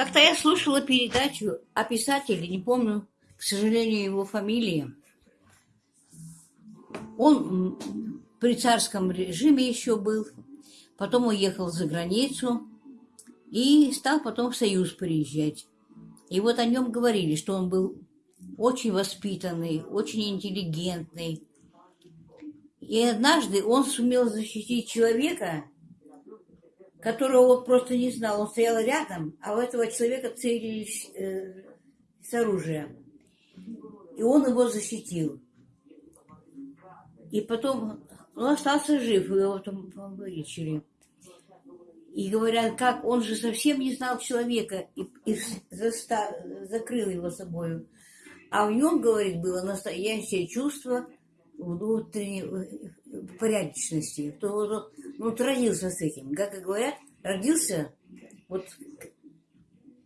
Как-то я слушала передачу о писателе, не помню, к сожалению, его фамилии. Он при царском режиме еще был, потом уехал за границу и стал потом в Союз приезжать. И вот о нем говорили, что он был очень воспитанный, очень интеллигентный. И однажды он сумел защитить человека, которого он просто не знал. Он стоял рядом, а у этого человека целились э, с оружия. И он его защитил. И потом он остался жив, его потом вылечили. И говорят, как он же совсем не знал человека и, и заста, закрыл его собою. А в нем, говорит, было настоящее чувство внутренней э, порядочности. То он, ну, родился с этим. Как говорят, родился вот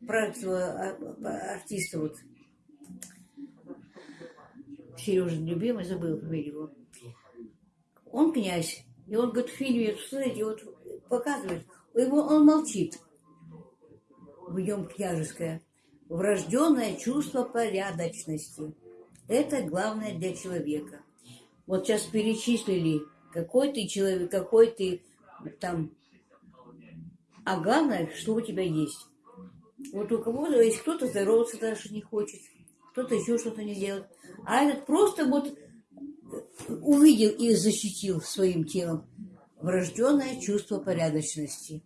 про этого а, артиста вот Сережа любимый, забыл фамилию. Он князь. И он говорит, в фильме, смотрите, вот показывает, его, он молчит. В нем княжеское. Врожденное чувство порядочности. Это главное для человека. Вот сейчас перечислили, какой ты человек, какой ты там. А главное, что у тебя есть. Вот у кого-то есть кто-то здороваться даже не хочет, кто-то еще что-то не делает. А этот просто вот увидел и защитил своим телом врожденное чувство порядочности.